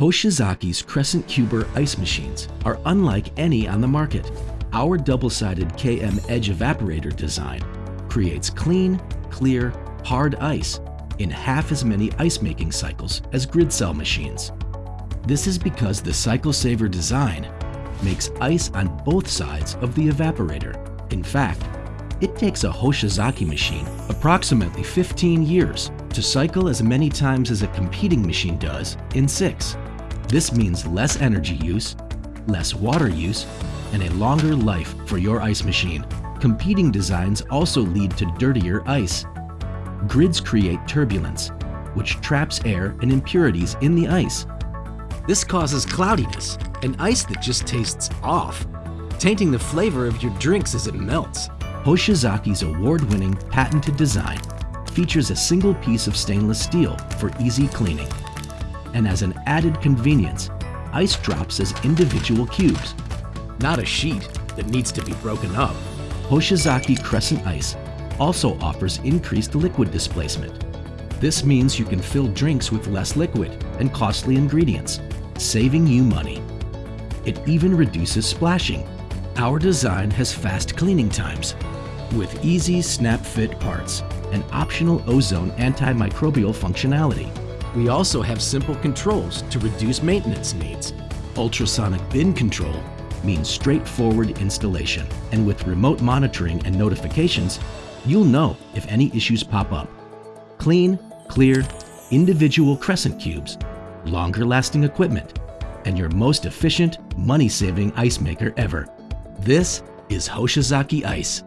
Hoshizaki's Crescent Cuber ice machines are unlike any on the market. Our double-sided KM Edge evaporator design creates clean, clear, hard ice in half as many ice-making cycles as grid cell machines. This is because the Cycle Saver design makes ice on both sides of the evaporator. In fact, it takes a Hoshizaki machine approximately 15 years to cycle as many times as a competing machine does in six. This means less energy use, less water use, and a longer life for your ice machine. Competing designs also lead to dirtier ice. Grids create turbulence, which traps air and impurities in the ice. This causes cloudiness, and ice that just tastes off, tainting the flavor of your drinks as it melts. Hoshizaki's award-winning patented design features a single piece of stainless steel for easy cleaning and as an added convenience, ice drops as individual cubes, not a sheet that needs to be broken up. Hoshizaki Crescent Ice also offers increased liquid displacement. This means you can fill drinks with less liquid and costly ingredients, saving you money. It even reduces splashing. Our design has fast cleaning times with easy snap fit parts and optional ozone antimicrobial functionality. We also have simple controls to reduce maintenance needs. Ultrasonic bin control means straightforward installation. And with remote monitoring and notifications, you'll know if any issues pop up. Clean, clear, individual crescent cubes, longer lasting equipment, and your most efficient, money-saving ice maker ever. This is Hoshizaki Ice.